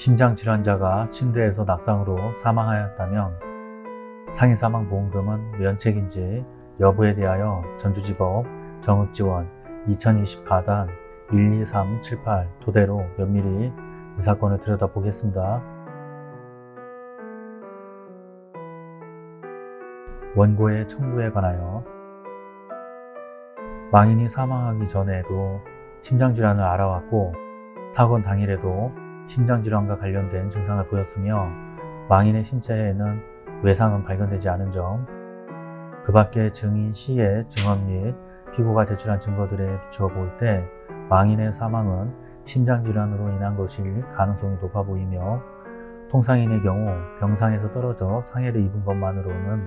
심장질환자가 침대에서 낙상으로 사망하였다면 상해사망보험금은 면책인지 여부에 대하여 전주지법 정읍지원 2020가단 12378 토대로 면밀히 이 사건을 들여다보겠습니다. 원고의 청구에 관하여 망인이 사망하기 전에도 심장질환을 알아왔고 사건 당일에도 심장질환과 관련된 증상을 보였으며 망인의 신체에는 외상은 발견되지 않은 점, 그 밖에 증인 C의 증언 및 피고가 제출한 증거들에 비추어 볼 때 망인의 사망은 심장질환으로 인한 것일 가능성이 높아 보이며 통상인의 경우 병상에서 떨어져 상해를 입은 것만으로는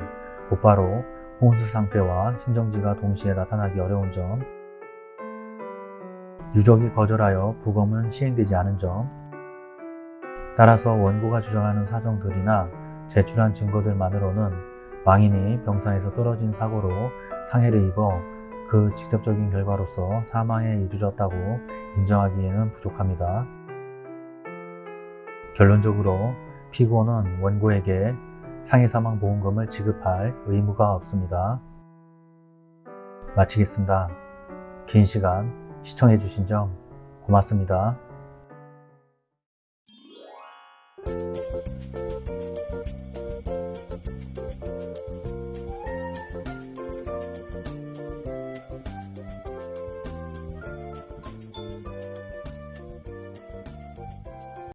곧바로 혼수 상태와 심정지가 동시에 나타나기 어려운 점, 유족이 거절하여 부검은 시행되지 않은 점, 따라서 원고가 주장하는 사정들이나 제출한 증거들만으로는 망인이 병상에서 떨어진 사고로 상해를 입어 그 직접적인 결과로서 사망에 이르렀다고 인정하기에는 부족합니다. 결론적으로 피고는 원고에게 상해사망보험금을 지급할 의무가 없습니다. 마치겠습니다. 긴 시간 시청해주신 점 고맙습니다.